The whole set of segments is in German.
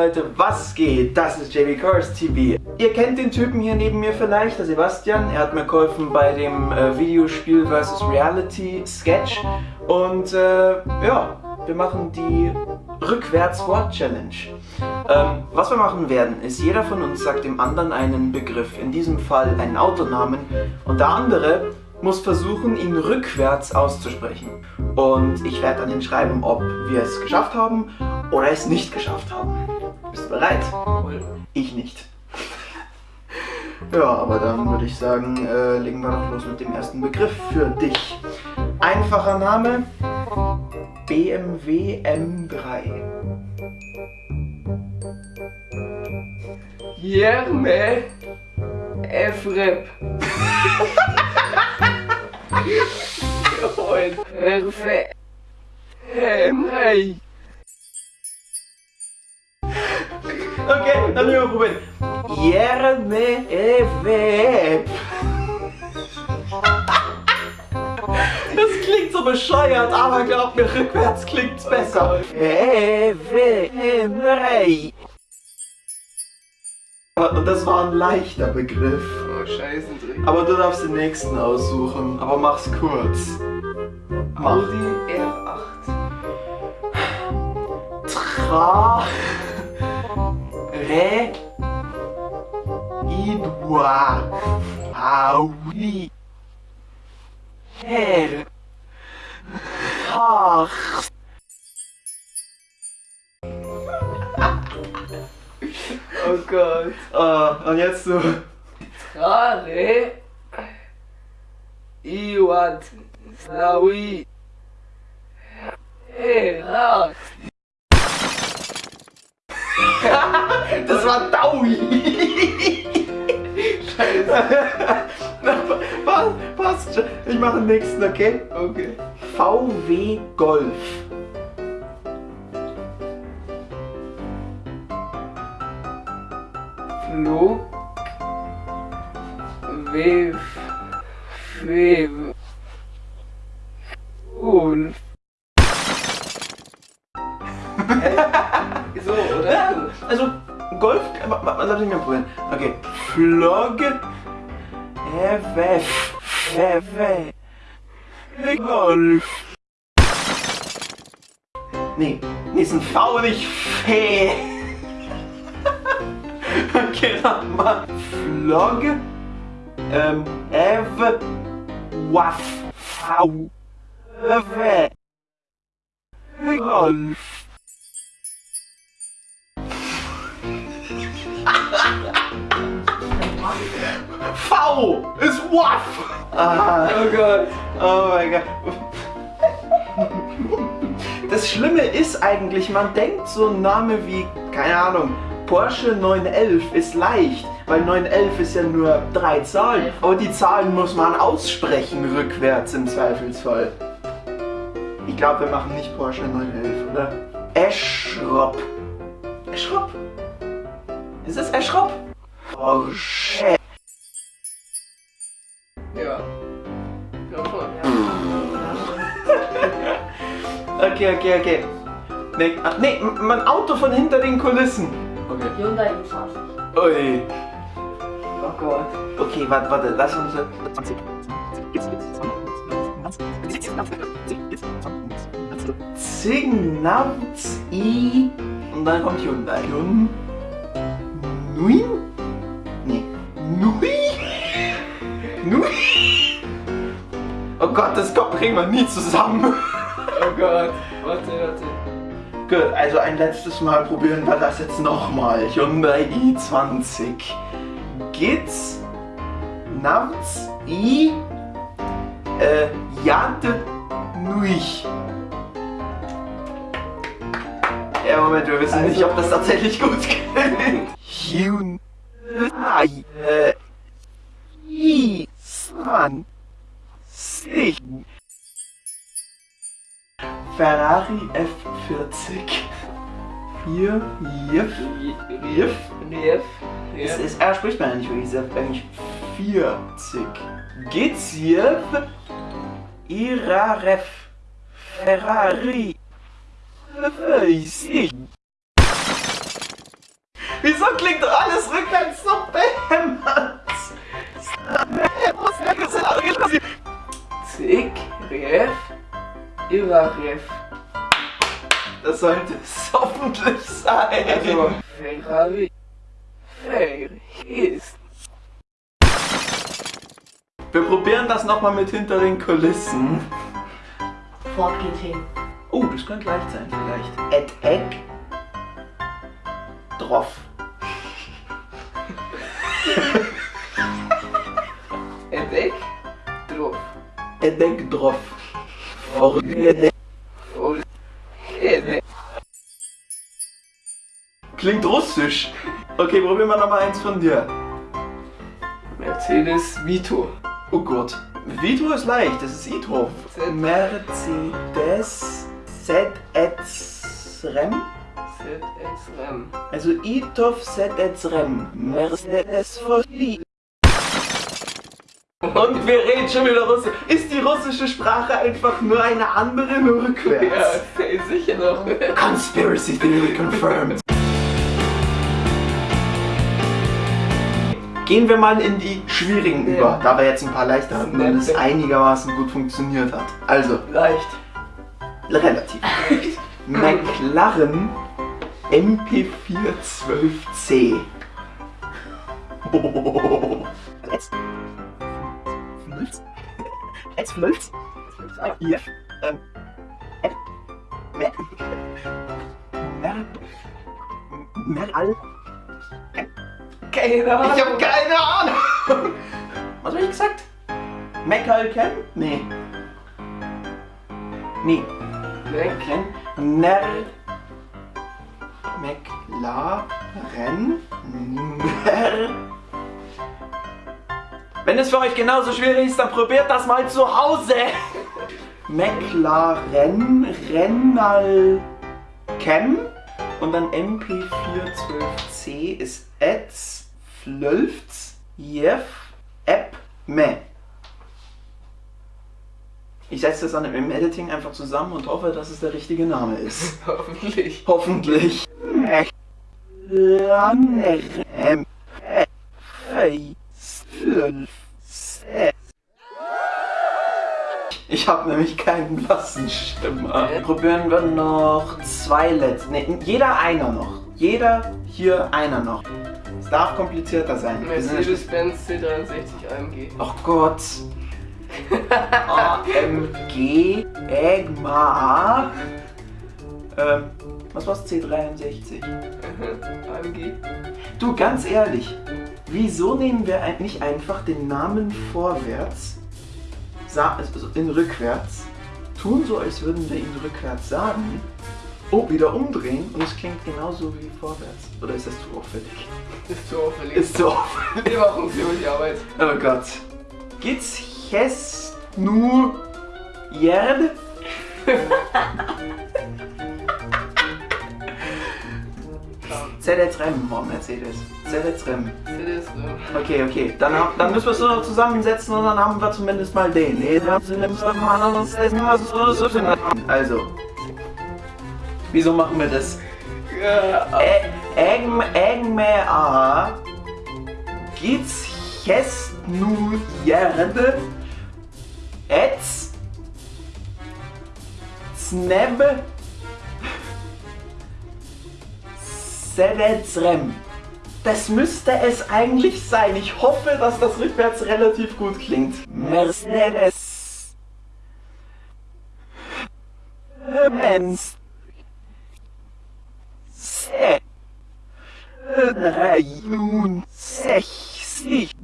Leute, was geht? Das ist JB Cars TV. Ihr kennt den Typen hier neben mir vielleicht, der Sebastian. Er hat mir geholfen bei dem äh, Videospiel vs. Reality Sketch. Und äh, ja, wir machen die Rückwärts-Wort-Challenge. Ähm, was wir machen werden, ist, jeder von uns sagt dem anderen einen Begriff, in diesem Fall einen Autonamen, und der andere muss versuchen, ihn rückwärts auszusprechen. Und ich werde dann hinschreiben, ob wir es geschafft haben oder es nicht geschafft haben. Bist du bereit? Ich nicht. Ja, aber dann würde ich sagen, äh, legen wir doch los mit dem ersten Begriff für dich. Einfacher Name, BMW M3. Jerme Efrep. Erfe Emrei. Okay, dann wir probieren. Jerme Eweb. Das klingt so bescheuert, aber glaub mir, rückwärts klingt's besser. Ewe Emrei. Und das war ein leichter Begriff. Oh, scheiße. Aber du darfst den nächsten aussuchen. Aber mach's kurz. Mach. Audi R8. Tra. Re. Idua. Audi. Her. Ach. Oh Gott. Ah, und jetzt du. Trare. Iwat. Slawi. Herat. Das war Daui. Scheiße. Passt, passt. Ich mache den nächsten, okay? Okay. VW Golf. Flug. Wev. Wev. Und. Golf, lass mich mal probieren. Okay. Flog. FF. FF. Golf. Nee, nee, ist ein V, nicht Fee. Okay, nochmal. Flog. Ähm, Ev. Waff. V. F. Golf. V ist Waff. Ah, Oh Gott. oh mein Gott. Das Schlimme ist eigentlich, man denkt so ein Name wie, keine Ahnung, Porsche 911 ist leicht, weil 911 ist ja nur drei Zahlen. Aber die Zahlen muss man aussprechen rückwärts im Zweifelsfall. Ich glaube, wir machen nicht Porsche 911, oder? Eschrop. Eschrop? Ist es Eschrop? Porsche. Okay, okay, okay. Nee, ah, nee, mein Auto von hinter den Kulissen. Okay. Hyundai i20. Ui. Oh Gott. Okay, warte, warte, lass uns. 20. Zignavz i. Und dann kommt Hyundai. Hyun. Nui? Nee. Nui? Nui? Oh Gott, das kommt, bringen wir nie zusammen. Oh Gott. Warte, warte. Gut, also ein letztes Mal probieren wir das jetzt nochmal. Hyundai i20. Geht's? Navz i. Äh, Jad Nuich. Ja, Moment, wir wissen nicht, ob das tatsächlich gut klingt. Hyundai. Äh, i20. Ferrari F40. Hier, Jif, Jif. Nief. Es ist, er spricht man ja nicht wirklich, es ist eigentlich 40. Geziev, Iraref, Ferrari, 50. Wieso klingt doch alles rückwärts so behämmert? Zick, Ref, Iraref. Das sollte es hoffentlich sein. Also, Ferrari, Ferris. Wir probieren das nochmal mit hinter den Kulissen. Ford GT. Oh, das könnte leicht sein vielleicht. Et Egg. Droff. Edek, Drof. Et Egg Droff. Klingt russisch. Okay, probieren wir nochmal eins von dir. Mercedes Vito. Oh Gott. Vito ist leicht, das ist Ito. Z- Mercedes ZS Rem. ZS Rem. Also Itov ZS Rem. Mercedes Fosli. Und wir reden schon wieder Russisch. Ist die russische Sprache einfach nur eine andere, nur Ja, rückwärts? sicher noch. Conspiracy Theory confirmed. Gehen wir mal in die schwierigen Ja. über, da wir jetzt ein paar leichter hatten und es einigermaßen gut funktioniert hat. Also, Leicht. relativ. McLaren MP412C. Oh. Jetzt. Flölz. Jetzt Flölz. Hier. Ähm. App. Mer. Mer. Meral. Keine Ahnung. Ich hab keine Ahnung. Was hab ich gesagt? Mecal Ken? Nee. Nee. Mac. Ken. Ner. McLaren. Ner. Wenn es für euch genauso schwierig ist, dann probiert das mal zu Hause. McLaren Rennal Chem und dann MP412C ist Etz Flölfz Jeff App Me. Ich setze das dann im Editing einfach zusammen und hoffe, dass es der richtige Name ist. Hoffentlich. Hoffentlich. McLaren Ich habe nämlich keinen blassen Stimmer. Okay. Probieren wir noch zwei Let's. Ne, jeder einer noch. Jeder hier einer noch. Es darf komplizierter sein. Mercedes-Benz C63 AMG. Oh Gott. AMG Egma. Ähm, was war's? C63. AMG. Du, ganz ehrlich, wieso nehmen wir nicht einfach den Namen vorwärts, also in rückwärts, tun so, als würden wir ihn rückwärts sagen, oh, wieder umdrehen und es klingt genauso wie vorwärts? Oder ist das zu auffällig? Ist zu auffällig. Ist zu auffällig. Wir machen ziemlich Arbeit. Oh Gott. Geht's jetzt nur Jerd? ZS Rem, oh Mercedes. ZS Rem. Mercedes äh, Okay, okay. Dann, dann müssen wir es nur noch zusammensetzen und dann haben wir zumindest mal den. Also. Wieso machen wir das? Egme A. Geht's jetzt nu Jerde? Etz? Sneb? Sedetsrem. Das müsste es eigentlich sein. Ich hoffe, dass das rückwärts relativ gut klingt. Mercedes. Benz. Se. 63. AMG.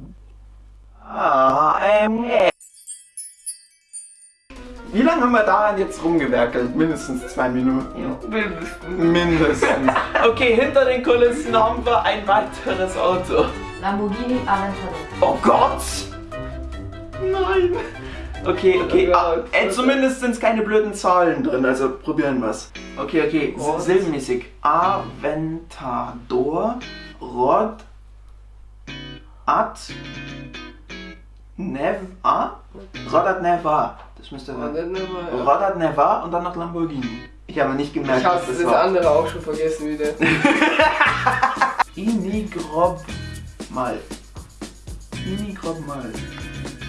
Jetzt rumgewerkelt? Mindestens zwei Minuten. mindestens. Mindestens. Okay, hinter den Kulissen haben wir ein weiteres Auto. Lamborghini Aventador. Oh Gott! Nein! Okay, okay. Oh Ah, äh, zumindest sind es keine blöden Zahlen drin, also probieren wir's. Okay, okay. Oh. S- Silbenmäßig. Aventador, Rod, Ad, Nev, A? Rodat Neva. Das müsste Und dann nochmal. Rodat Neva und dann noch Lamborghini. Ich habe nicht gemerkt, Ich habe dass das das war. andere auch schon vergessen wieder. Inigrob mal. Inigrob mal.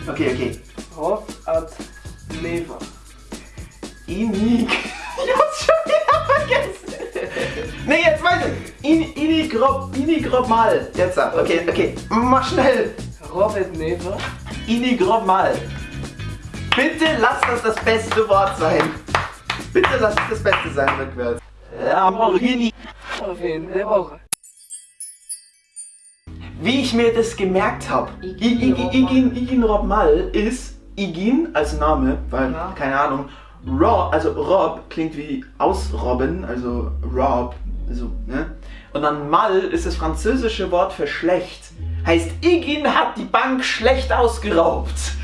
Okay, okay. Rob at Neva. Inig. Ich hab's schon wieder vergessen. Nee, jetzt weiter. In, Inigrob, Inigrob mal. Jetzt. Okay, okay. Mach schnell. Robert Neva. Inigrob mal. Bitte lass das das beste Wort sein. Bitte lass es das Beste sein rückwärts. Lamborghini. Auf jeden der Woche. Wie ich mir das gemerkt habe, Igin Igin, Igin Rob Mal ist Igin als Name, weil, Ja. keine Ahnung, Rob, also Rob klingt wie ausrobben, also Rob, also, ne? Und dann Mal ist das französische Wort für schlecht. Heißt, Igin hat die Bank schlecht ausgeraubt.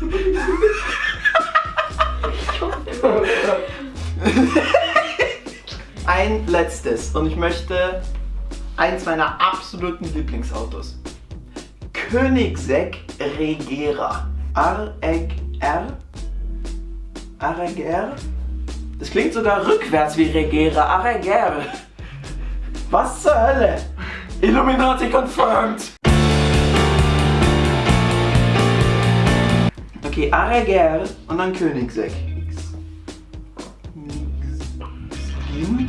Ein letztes und ich möchte eins meiner absoluten Lieblingsautos. Koenigsegg Regera. R-E-G-R. R-E-G-R? Das klingt sogar rückwärts wie Regera. Arreger. Was zur Hölle? Illuminati confirmed. Okay, Arreger und dann Koenigsegg. Gesgin.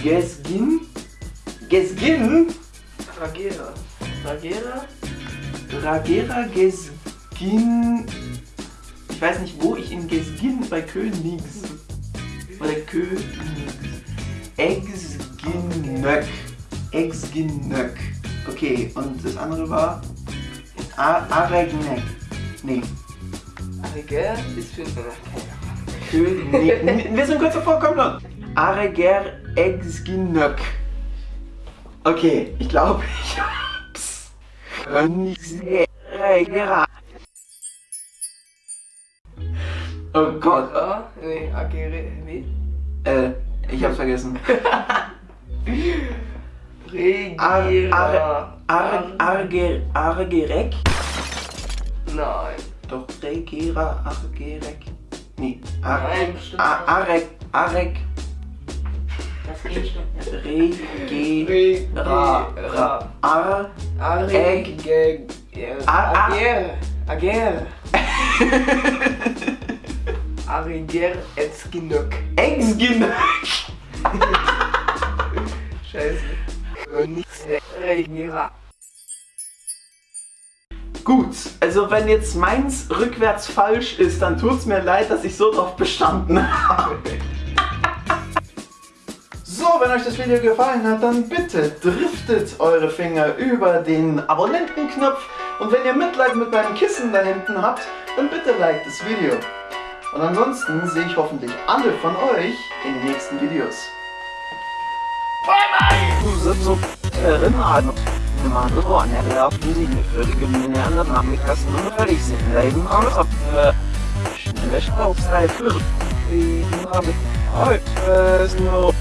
Gesgin. Gesgin. Ragera. Ragera? Ragera Gesgin. Ich weiß nicht, wo ich in Gesgin bei Königs. Oder Königs. Exginnök. Exginnök. Okay, und das andere war. A- Aregnek. Nee. Ragera ist für König. Nee, wir sind kurz davor, komm schon. Areger Exginnök. Okay, ich glaube, ich hab's. Oh Gott. Nee, Agere. Wie? Äh, ich hab's vergessen. Ar, Regera. ar, ar, arge, argerek? Nein. Doch, regera, argerek. Nee, ar, Nein, bestimmt ar, arek, arek, Das G stimmt nicht. regera, ar, Areg. A- A- Ager. Ager. Ariger Etzginök. exginnök. Scheiße. Regera. Gut, also wenn jetzt meins rückwärts falsch ist, dann tut's mir leid, dass ich so drauf bestanden habe. So, wenn euch das Video gefallen hat, dann bitte driftet eure Finger über den Abonnentenknopf und wenn ihr Mitleid mit meinem Kissen da hinten habt, dann bitte liked das Video. Und ansonsten sehe ich hoffentlich alle von euch in den nächsten Videos. Erinnerung. Man geworden, er glaubt, die sich für die Gemeinde an der Nachmittasten und völlig sind Leben aus auf schnelle Schraubzeit für die habe heute ist nur so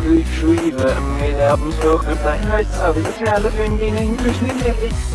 ich mit der Besuch und dein Holz, aber die Kerle finden ihn in Küchen in der